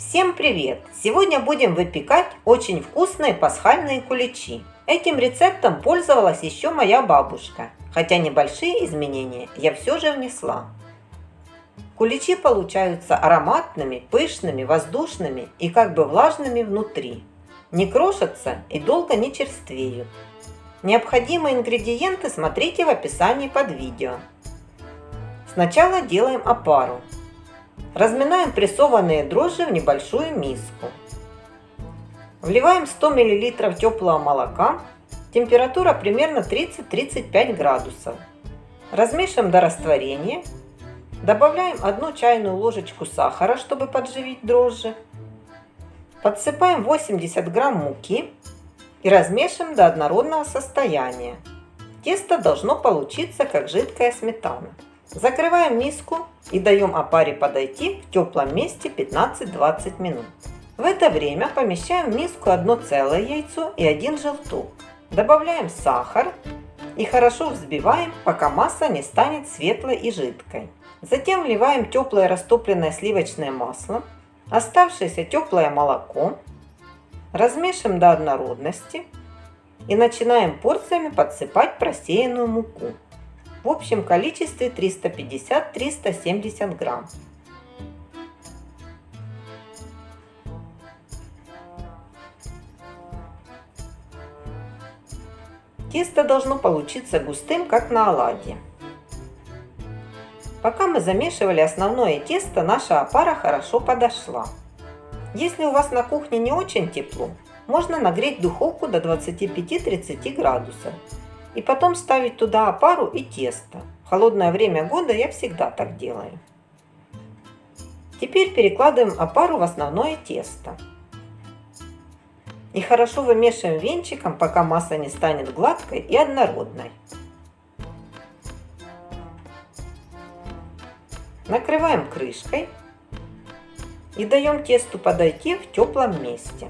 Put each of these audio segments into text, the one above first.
Всем привет! Сегодня будем выпекать очень вкусные пасхальные куличи. Этим рецептом пользовалась еще моя бабушка, хотя небольшие изменения я все же внесла. Куличи получаются ароматными, пышными, воздушными и как бы влажными внутри. Не крошатся и долго не черствеют. Необходимые ингредиенты смотрите в описании под видео. Сначала делаем опару. Разминаем прессованные дрожжи в небольшую миску. Вливаем 100 мл теплого молока. Температура примерно 30-35 градусов. Размешиваем до растворения. Добавляем 1 чайную ложечку сахара, чтобы подживить дрожжи. Подсыпаем 80 грамм муки и размешиваем до однородного состояния. Тесто должно получиться как жидкая сметана. Закрываем миску и даем опаре подойти в теплом месте 15-20 минут. В это время помещаем в миску одно целое яйцо и один желток. Добавляем сахар и хорошо взбиваем, пока масса не станет светлой и жидкой. Затем вливаем теплое растопленное сливочное масло, оставшееся теплое молоко, размешиваем до однородности и начинаем порциями подсыпать просеянную муку в общем количестве 350-370 грамм. Тесто должно получиться густым, как на оладьи. Пока мы замешивали основное тесто, наша опара хорошо подошла. Если у вас на кухне не очень тепло, можно нагреть духовку до 25-30 градусов и потом ставить туда опару и тесто. В холодное время года я всегда так делаю. Теперь перекладываем опару в основное тесто. И хорошо вымешиваем венчиком, пока масса не станет гладкой и однородной. Накрываем крышкой и даем тесту подойти в теплом месте.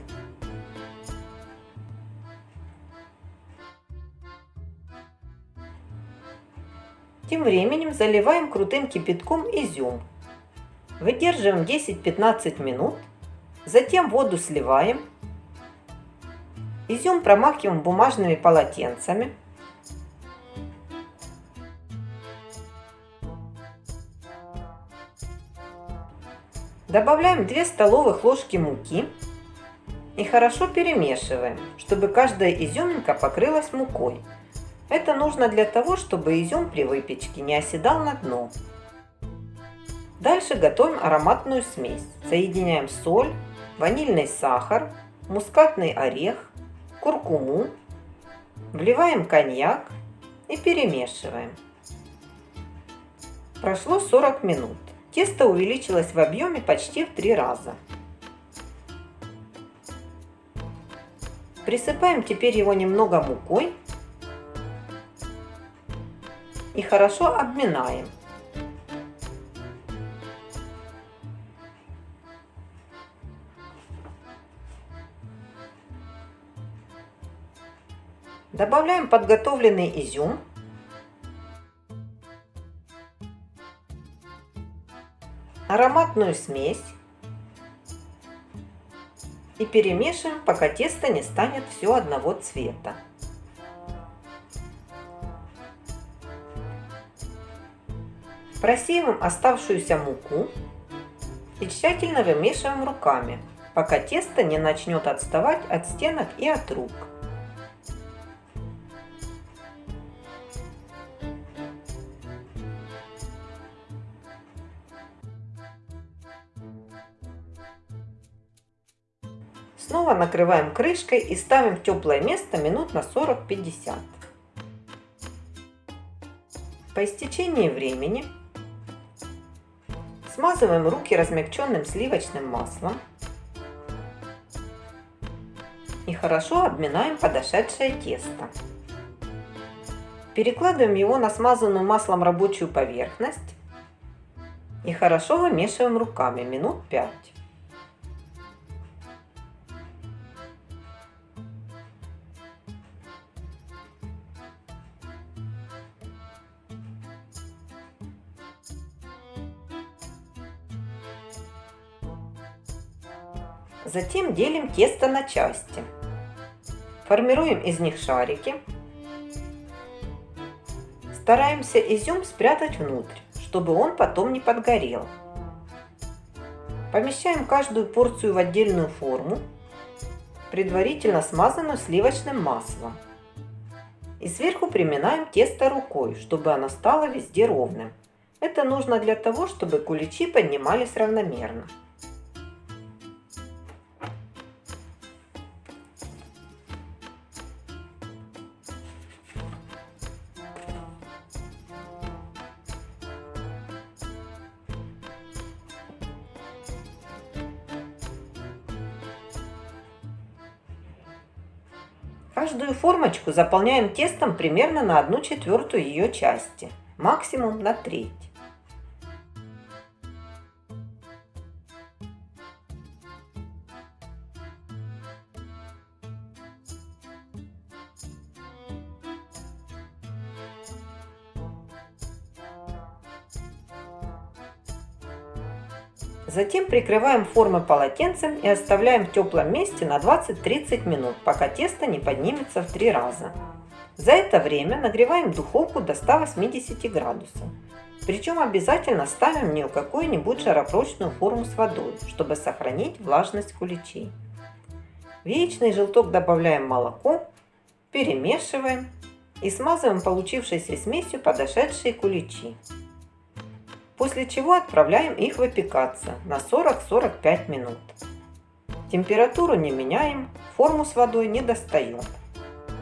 Тем временем заливаем крутым кипятком изюм. Выдерживаем 10-15 минут. Затем воду сливаем. Изюм промакиваем бумажными полотенцами. Добавляем 2 столовых ложки муки и хорошо перемешиваем, чтобы каждая изюминка покрылась мукой. Это нужно для того, чтобы изюм при выпечке не оседал на дно. Дальше готовим ароматную смесь. Соединяем соль, ванильный сахар, мускатный орех, куркуму, вливаем коньяк и перемешиваем. Прошло 40 минут. Тесто увеличилось в объеме почти в три раза. Присыпаем теперь его немного мукой и хорошо обминаем. Добавляем подготовленный изюм. Ароматную смесь. И перемешиваем, пока тесто не станет все одного цвета. Просеиваем оставшуюся муку и тщательно вымешиваем руками, пока тесто не начнет отставать от стенок и от рук. Снова накрываем крышкой и ставим в теплое место минут на 40-50. По истечении времени Смазываем руки размягченным сливочным маслом. И хорошо обминаем подошедшее тесто. Перекладываем его на смазанную маслом рабочую поверхность. И хорошо вымешиваем руками минут 5. Затем делим тесто на части. Формируем из них шарики. Стараемся изюм спрятать внутрь, чтобы он потом не подгорел. Помещаем каждую порцию в отдельную форму, предварительно смазанную сливочным маслом. И сверху приминаем тесто рукой, чтобы оно стало везде ровным. Это нужно для того, чтобы куличи поднимались равномерно. Каждую формочку заполняем тестом примерно на 1 четвертую ее части, максимум на треть. Затем прикрываем формы полотенцем и оставляем в теплом месте на 20-30 минут, пока тесто не поднимется в три раза. За это время нагреваем духовку до 180 градусов. Причем обязательно ставим в нее какую-нибудь жаропрочную форму с водой, чтобы сохранить влажность куличей. В яичный желток добавляем молоко, перемешиваем и смазываем получившейся смесью подошедшие куличи после чего отправляем их выпекаться на 40-45 минут. Температуру не меняем, форму с водой не достаем.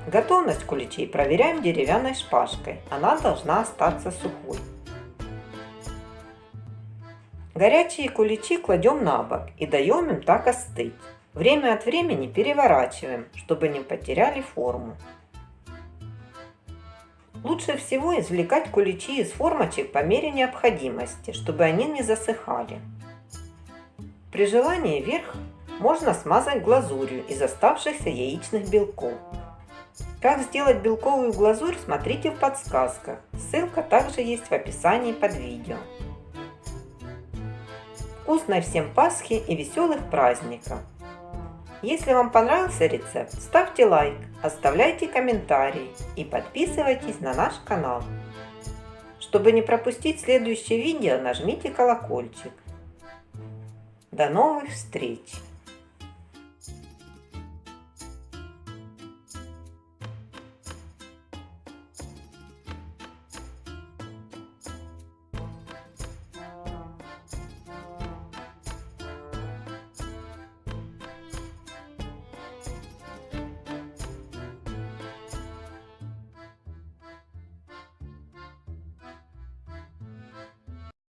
Готовность куличей проверяем деревянной шпажкой, она должна остаться сухой. Горячие куличи кладем на бок и даем им так остыть. Время от времени переворачиваем, чтобы не потеряли форму. Лучше всего извлекать куличи из формочек по мере необходимости, чтобы они не засыхали. При желании верх можно смазать глазурью из оставшихся яичных белков. Как сделать белковую глазурь, смотрите в подсказках. Ссылка также есть в описании под видео. Вкусной всем Пасхи и веселых праздников! Если вам понравился рецепт, ставьте лайк, оставляйте комментарии и подписывайтесь на наш канал. Чтобы не пропустить следующее видео, нажмите колокольчик. До новых встреч!